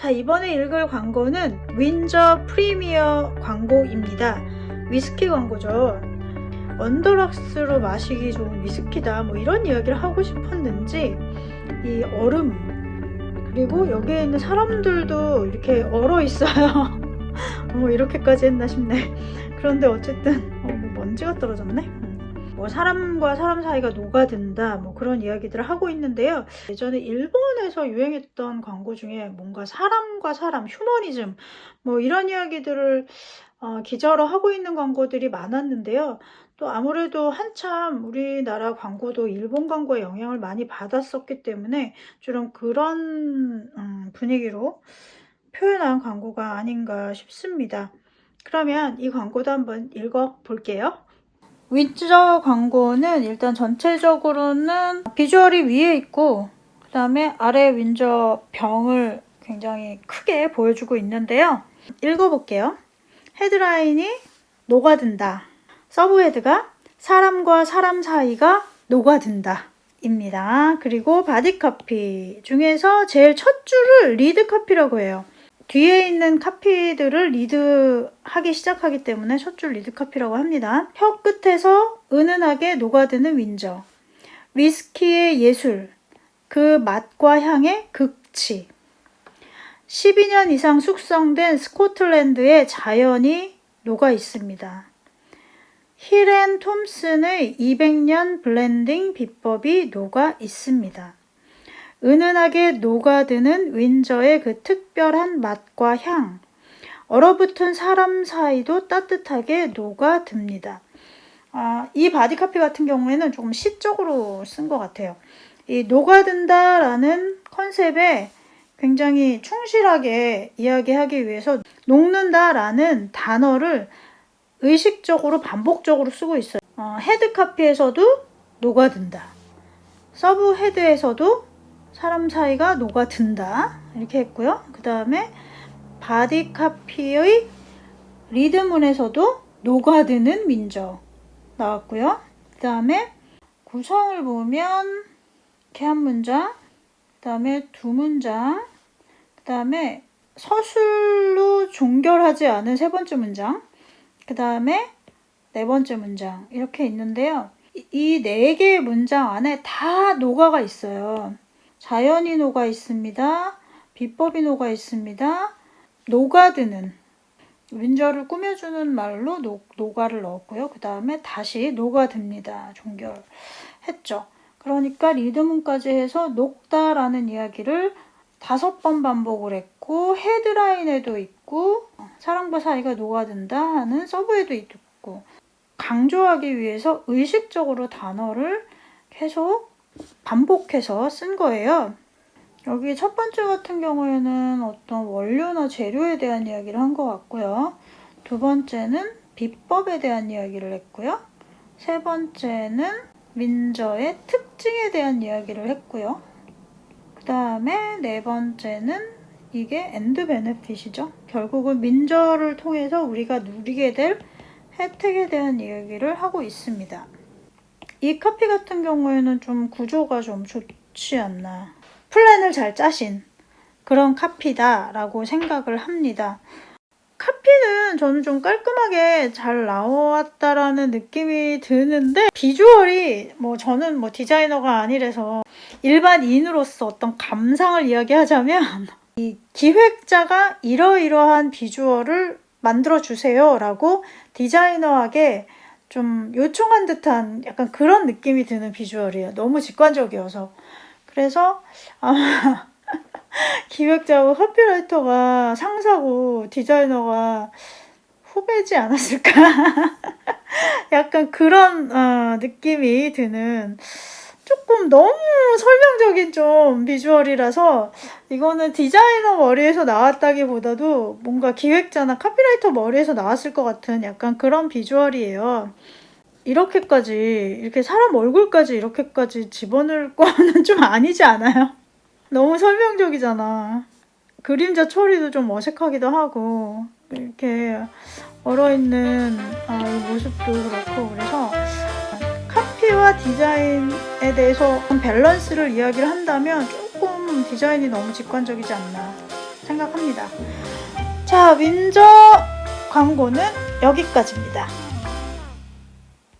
자 이번에 읽을 광고는 윈저 프리미어 광고입니다. 위스키 광고죠. 언더락스로 마시기 좋은 위스키다 뭐 이런 이야기를 하고 싶었는지 이 얼음 그리고 여기에 있는 사람들도 이렇게 얼어 있어요. 뭐 이렇게까지 했나 싶네. 그런데 어쨌든 어, 뭐 먼지가 떨어졌네. 음. 뭐 사람과 사람 사이가 녹아든다 뭐 그런 이야기들을 하고 있는데요. 예전에 일본에서 유행했던 광고 중에 뭔가 사람과 사람 휴머니즘 뭐 이런 이야기들을 어, 기저로 하고 있는 광고들이 많았는데요. 또 아무래도 한참 우리나라 광고도 일본 광고의 영향을 많이 받았었기 때문에 좀 그런 음, 분위기로 표현한 광고가 아닌가 싶습니다. 그러면 이 광고도 한번 읽어 볼게요. 윈저 광고는 일단 전체적으로는 비주얼이 위에 있고 그 다음에 아래 윈저 병을 굉장히 크게 보여주고 있는데요. 읽어볼게요. 헤드라인이 녹아든다. subhead가 사람과 사람 사이가 녹아든다. 입니다. 그리고 body copy 중에서 제일 첫 줄을 lead copy라고 해요. 뒤에 있는 카피들을 리드하기 시작하기 때문에 첫줄 lead copy라고 합니다. 혀 끝에서 은은하게 녹아드는 윈저. 위스키의 예술. 그 맛과 향의 극치. 12년 이상 숙성된 스코틀랜드의 자연이 녹아 있습니다. 힐앤 톰슨의 200년 블렌딩 비법이 녹아 있습니다. 은은하게 녹아드는 윈저의 그 특별한 맛과 향, 얼어붙은 사람 사이도 따뜻하게 녹아듭니다. 아, 이 body copy 같은 경우에는 조금 시적으로 쓴 것 같아요. 이 녹아든다라는 컨셉에 굉장히 충실하게 이야기하기 위해서 녹는다라는 단어를 의식적으로 반복적으로 쓰고 있어요. 어, head copy에서도 녹아든다. sub head에서도 사람 사이가 녹아든다. 이렇게 했고요. 그 다음에 body copy의 리드문에서도 녹아드는 윈저 나왔고요. 그 다음에 구성을 보면 이렇게 한 문장, 그 다음에 두 문장, 그 다음에 서술로 종결하지 않은 세 번째 문장, 그 다음에 네 번째 문장 이렇게 있는데요. 이 네 개의 문장 안에 다 녹아가 있어요. 자연이 녹아 있습니다. 비법이 녹아 있습니다. 녹아드는 윈저를 꾸며주는 말로 녹, 녹아를 넣었고요. 그 다음에 다시 녹아듭니다. 종결 했죠. 그러니까 리드문까지 해서 녹다라는 이야기를 다섯 번 반복을 했고 헤드라인에도 있고 사랑과 사이가 녹아든다 하는 서브에도 있고 강조하기 위해서 의식적으로 단어를 계속 반복해서 쓴 거예요. 여기 첫 번째 같은 경우에는 어떤 원료나 재료에 대한 이야기를 한 것 같고요. 두 번째는 비법에 대한 이야기를 했고요. 세 번째는 윈저의 특징에 대한 이야기를 했고요. 그 다음에 네 번째는 이게 end benefit이죠. 결국은 윈저를 통해서 우리가 누리게 될 혜택에 대한 이야기를 하고 있습니다. 이 카피 같은 경우에는 좀 구조가 좀 좋지 않나. 플랜을 잘 짜신 그런 카피다 라고 생각을 합니다. 카피는 저는 좀 깔끔하게 잘 나왔다라는 느낌이 드는데 비주얼이 뭐 저는 뭐 디자이너가 아니라서 일반인으로서 어떤 감상을 이야기하자면 이 기획자가 이러이러한 비주얼을 만들어 주세요 라고 디자이너에게 좀 요청한 듯한 약간 그런 느낌이 드는 비주얼이에요. 너무 직관적이어서. 그래서 아마 기획자고 커피라이터가 상사고 디자이너가 후배지 않았을까? 약간 그런 어, 느낌이 드는 조금 너무 설명적인 좀 비주얼이라서 이거는 디자이너 머리에서 나왔다기보다도 뭔가 기획자나 카피라이터 머리에서 나왔을 것 같은 약간 그런 비주얼이에요. 이렇게까지 이렇게 사람 얼굴까지 이렇게까지 집어넣을 거는 좀 아니지 않아요? 너무 설명적이잖아. 그림자 처리도 좀 어색하기도 하고 이렇게 얼어있는 아, 이 모습도 그렇고 그래서 카피와 디자인에 대해서 밸런스를 이야기를 한다면 조금 디자인이 너무 직관적이지 않나 생각합니다. 자, 윈저 광고는 여기까지입니다.